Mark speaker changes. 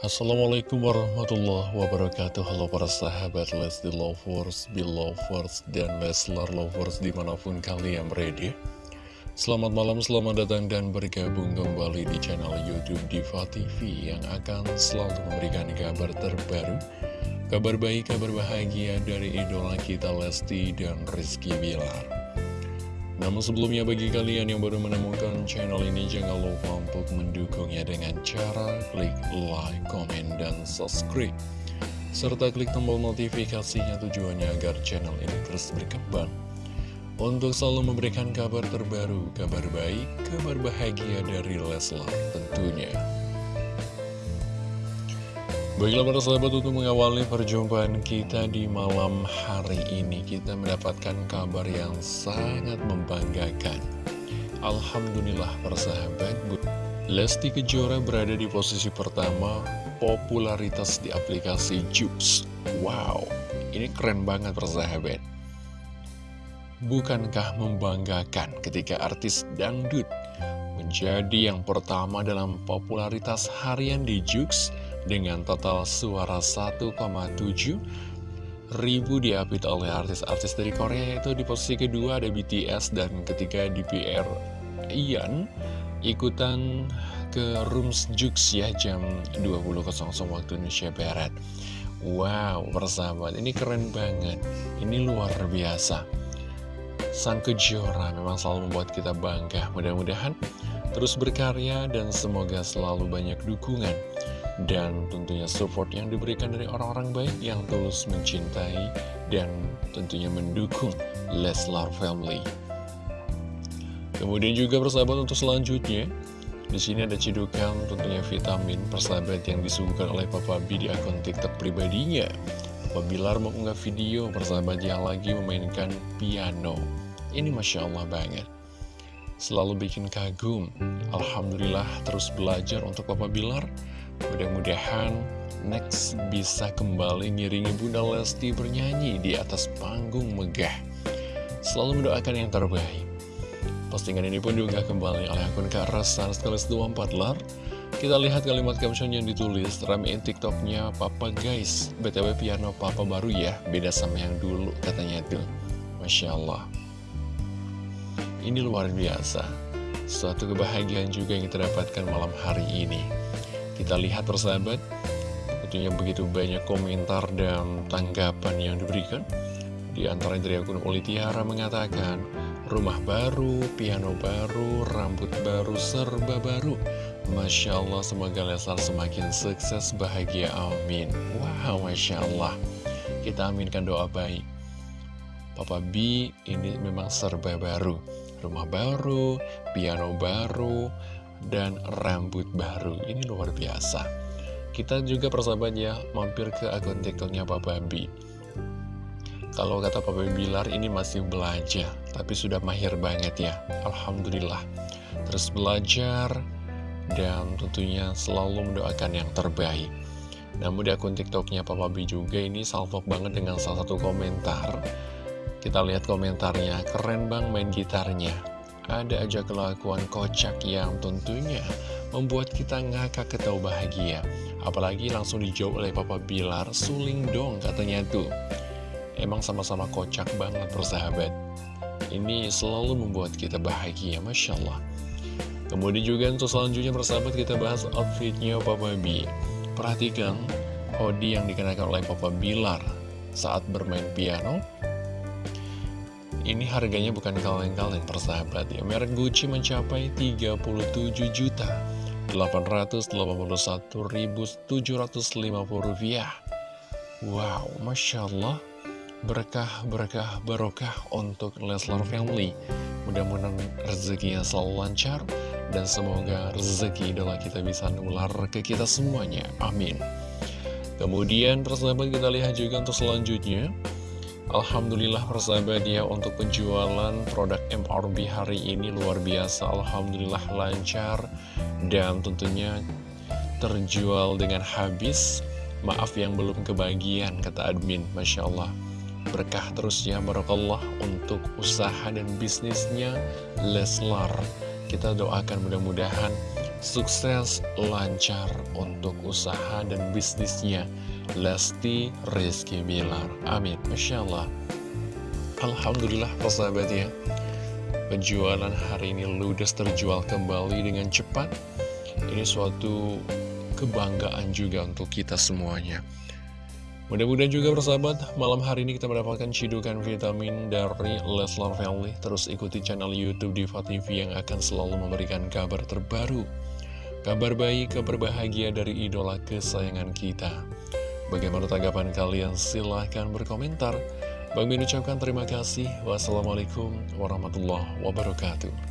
Speaker 1: Assalamualaikum warahmatullahi wabarakatuh. Halo para sahabat Lesti Lovers, Belovers, dan Leslar Lovers di mana pun kalian berada. Selamat malam, selamat datang dan bergabung kembali di channel Youtube Diva TV Yang akan selalu memberikan kabar terbaru Kabar baik, kabar bahagia dari idola kita Lesti dan Rizky Bilar namun sebelumnya bagi kalian yang baru menemukan channel ini jangan lupa untuk mendukungnya dengan cara klik like, komen, dan subscribe. Serta klik tombol notifikasinya tujuannya agar channel ini terus berkembang. Untuk selalu memberikan kabar terbaru, kabar baik, kabar bahagia dari Leslar tentunya. Baiklah para sahabat untuk mengawali perjumpaan kita di malam hari ini Kita mendapatkan kabar yang sangat membanggakan. Alhamdulillah para sahabat Lesti Kejora berada di posisi pertama popularitas di aplikasi Jux Wow, ini keren banget para sahabat. Bukankah membanggakan ketika artis dangdut menjadi yang pertama dalam popularitas harian di Jux dengan total suara 1,7 ribu diapit oleh artis-artis dari Korea yaitu di posisi kedua ada BTS dan ketiga DPR Ian. Ikutan ke Rooms Jux ya jam 20.00 waktu Indonesia Barat. Wow persahabat ini keren banget. Ini luar biasa. Sang Kejora memang selalu membuat kita bangga. Mudah-mudahan terus berkarya dan semoga selalu banyak dukungan dan tentunya support yang diberikan dari orang-orang baik yang tulus mencintai dan tentunya mendukung Leslar Family. Kemudian juga persahabat untuk selanjutnya, di sini ada cedukan tentunya vitamin persahabat yang disuguhkan oleh Papa B di akun TikTok pribadinya. Papa Bilar mengunggah video persahabat yang lagi memainkan piano. Ini Masya Allah banget. Selalu bikin kagum. Alhamdulillah terus belajar untuk Papa Bilar Mudah-mudahan next bisa kembali ngiringi Bunda Lesti bernyanyi di atas panggung megah. Selalu mendoakan yang terbaik. Postingan ini pun diunggah kembali oleh akun Kak Rasan sekaligus 24 lar. Kita lihat kalimat caption yang ditulis, ramein tiktoknya Papa guys. BTW piano Papa baru ya, beda sama yang dulu katanya tuh. Masya Allah. Ini luar biasa. Suatu kebahagiaan juga yang kita dapatkan malam hari ini. Kita lihat persahabat, tentunya begitu banyak komentar dan tanggapan yang diberikan. Di antara dari akun Uli Tiara mengatakan, rumah baru, piano baru, rambut baru, serba baru. Masya Allah, semoga Leslar semakin sukses, bahagia, amin. Wow, Masya Allah. Kita aminkan doa baik. Papa B ini memang serba baru. Rumah baru, piano baru, dan rambut baru. Ini luar biasa. Kita juga persahabat ya, mampir ke akun tiktoknya Papa B. Kalau kata Papa Bilar ini masih belajar, tapi sudah mahir banget ya. Alhamdulillah. Terus belajar, dan tentunya selalu mendoakan yang terbaik. Namun di akun tiktoknya Papa B juga ini salvok banget dengan salah satu komentar. Kita lihat komentarnya, keren bang main gitarnya ada aja kelakuan kocak yang tentunya membuat kita ngakak ketawa bahagia. Apalagi langsung dijawab oleh Papa Bilar, suling dong katanya tuh. Emang sama-sama kocak banget persahabat. Ini selalu membuat kita bahagia, Masya Allah. Kemudian juga untuk selanjutnya persahabat kita bahas outfitnya Papa B. Perhatikan hoodie yang dikenakan oleh Papa Bilar saat bermain piano ini harganya bukan kaleng-kaleng persahabat ya. Merek Gucci mencapai 37 juta 881.750 rupiah. Wow, Masya Allah. Berkah, berkah, barokah untuk Leslar Family. Mudah-mudahan rezekinya selalu lancar Dan semoga rezeki idola kita bisa nular ke kita semuanya. Amin. Kemudian persahabat kita lihat juga untuk selanjutnya Alhamdulillah persahabat ya untuk penjualan produk MRB hari ini luar biasa. Alhamdulillah lancar dan tentunya terjual dengan habis. Maaf yang belum kebagian kata admin. Masya Allah. Berkah terus ya Barakallah untuk usaha dan bisnisnya Leslar. Kita doakan mudah-mudahan Sukses lancar untuk usaha dan bisnisnya Lesti Rizky Bilar Amin Masya Allah Alhamdulillah persahabat ya Penjualan hari ini ludes terjual kembali dengan cepat Ini suatu kebanggaan juga untuk kita semuanya Mudah-mudahan juga bersahabat, malam hari ini kita mendapatkan cidukan vitamin dari Leslar Family. Terus ikuti channel Youtube Diva TV yang akan selalu memberikan kabar terbaru. Kabar baik, kabar bahagia dari idola kesayangan kita. Bagaimana tanggapan kalian? Silahkan berkomentar. Bang Min ucapkan terima kasih. Wassalamualaikum warahmatullahi wabarakatuh.